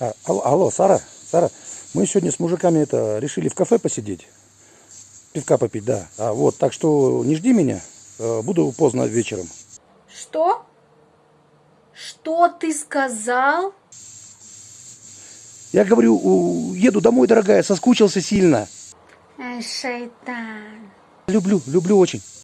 А, алло, алло, Сара, Сара, мы сегодня с мужиками это решили в кафе посидеть, пивка попить, да. А вот, так что не жди меня, э, буду поздно вечером. Что? Что ты сказал? Я говорю, еду домой, дорогая, соскучился сильно. Ай, шайтан. Люблю, люблю очень.